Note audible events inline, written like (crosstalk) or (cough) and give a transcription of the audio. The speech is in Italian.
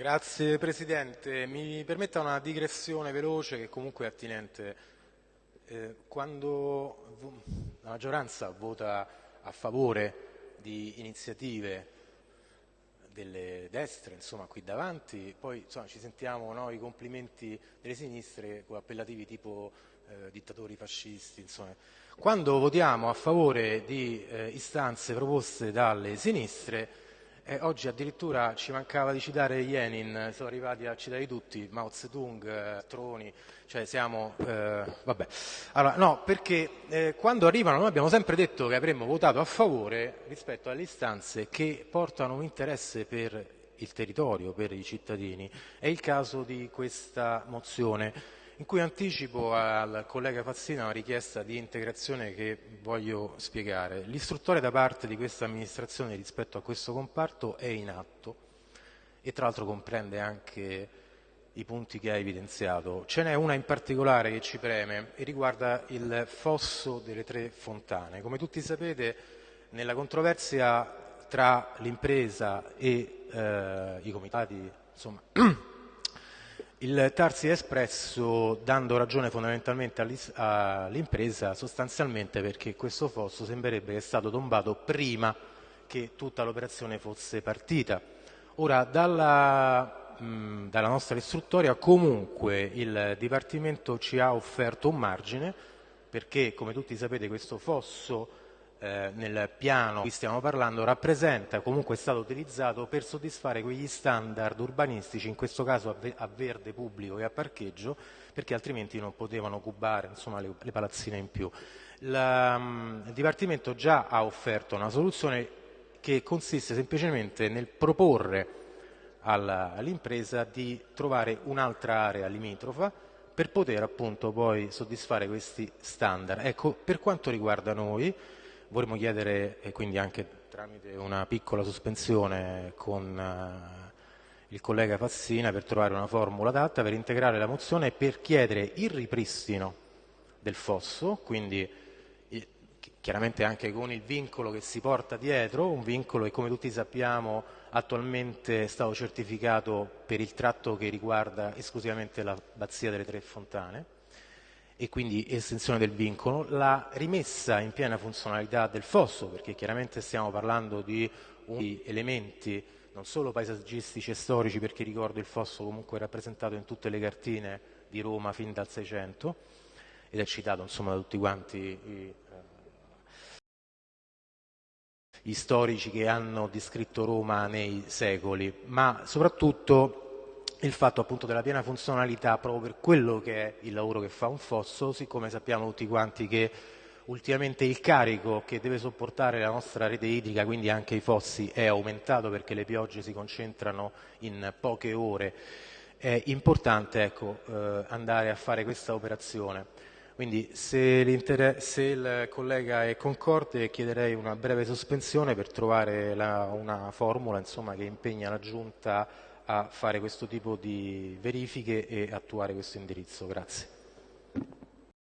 Grazie Presidente. Mi permetta una digressione veloce che comunque è attinente. Eh, quando la maggioranza vota a favore di iniziative delle destre, insomma, qui davanti, poi insomma, ci sentiamo no, i complimenti delle sinistre con appellativi tipo eh, dittatori fascisti. Insomma. Quando votiamo a favore di eh, istanze proposte dalle sinistre, eh, oggi addirittura ci mancava di citare Lenin, sono arrivati a citare tutti, Mao Zedong, eh, Troni, cioè siamo... Eh, vabbè. Allora, no, perché eh, quando arrivano noi abbiamo sempre detto che avremmo votato a favore rispetto alle istanze che portano un interesse per il territorio, per i cittadini. È il caso di questa mozione in cui anticipo al collega Fazzina una richiesta di integrazione che voglio spiegare. L'istruttore da parte di questa amministrazione rispetto a questo comparto è in atto e tra l'altro comprende anche i punti che ha evidenziato. Ce n'è una in particolare che ci preme e riguarda il fosso delle tre fontane. Come tutti sapete, nella controversia tra l'impresa e eh, i comitati, insomma, (clears throat) Il TAR si è espresso dando ragione fondamentalmente all'impresa sostanzialmente perché questo fosso sembrerebbe che stato tombato prima che tutta l'operazione fosse partita. Ora, dalla, mh, dalla nostra istruttoria comunque il Dipartimento ci ha offerto un margine perché, come tutti sapete, questo fosso eh, nel piano di cui stiamo parlando rappresenta, comunque è stato utilizzato per soddisfare quegli standard urbanistici, in questo caso a, verde pubblico e a parcheggio, perché altrimenti non potevano cubare insomma, le, le, palazzine in più. La, um, il Dipartimento già ha offerto una soluzione che consiste semplicemente nel proporre all'impresa di trovare un'altra area limitrofa per poter appunto poi soddisfare questi standard. Ecco, per quanto riguarda noi, vorremmo chiedere, e quindi anche tramite una piccola sospensione con uh, il collega Fassina per trovare una formula adatta per integrare la mozione e per chiedere il ripristino del fosso, quindi eh, chiaramente anche con il vincolo che si porta dietro, un vincolo che come tutti sappiamo attualmente è stato certificato per il tratto che riguarda esclusivamente la Bazzia delle Tre Fontane, e quindi estensione del vincolo, la rimessa in piena funzionalità del fosso, perché chiaramente stiamo parlando di elementi non solo paesaggistici e storici, perché ricordo il fosso comunque rappresentato in tutte le cartine di Roma fin dal Seicento ed è citato insomma da tutti quanti i, eh, gli storici che hanno descritto Roma nei secoli, ma soprattutto il fatto appunto della piena funzionalità proprio per quello che è il lavoro che fa un fosso, siccome sappiamo tutti quanti che ultimamente il carico che deve sopportare la nostra rete idrica, quindi anche i fossi, è aumentato perché le piogge si concentrano in poche ore, è importante ecco, eh, andare a fare questa operazione. Quindi se, se, il collega è concorde chiederei una breve sospensione per trovare la, una formula insomma, che impegna la Giunta a fare questo tipo di verifiche e attuare questo indirizzo. Grazie.